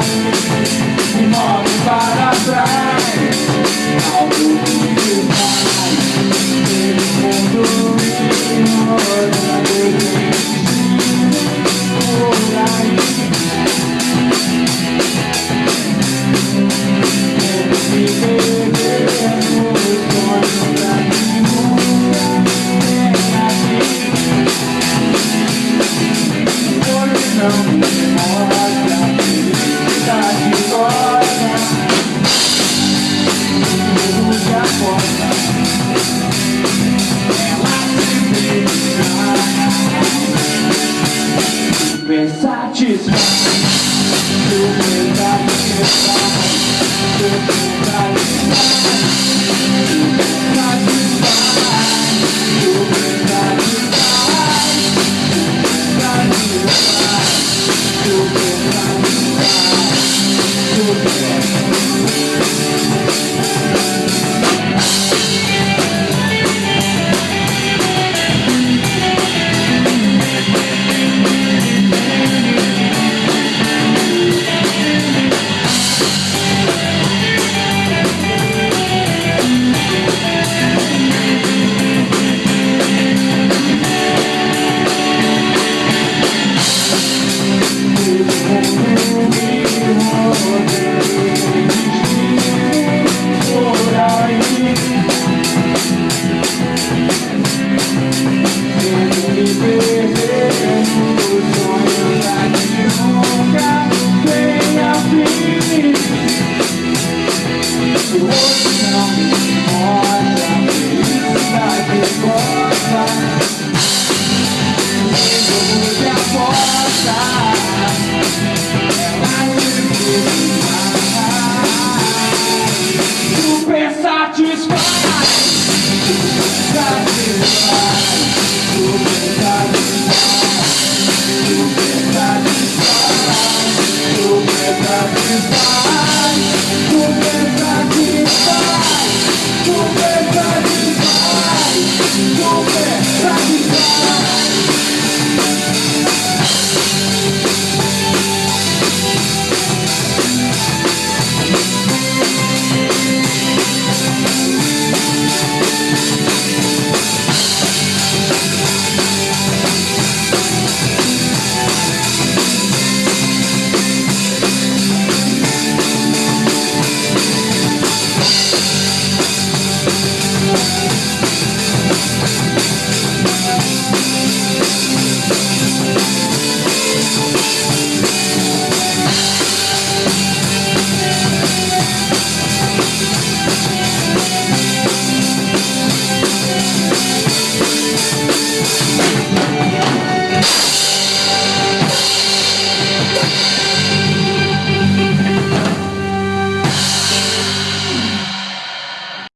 trás Me move para trás Algo que faz Ele conduz Rodando por aí Temos que beber nos sonhos pra nenhuma Hoje não me importa me satisfaz Tu me dá me satisfaz is. Thank you.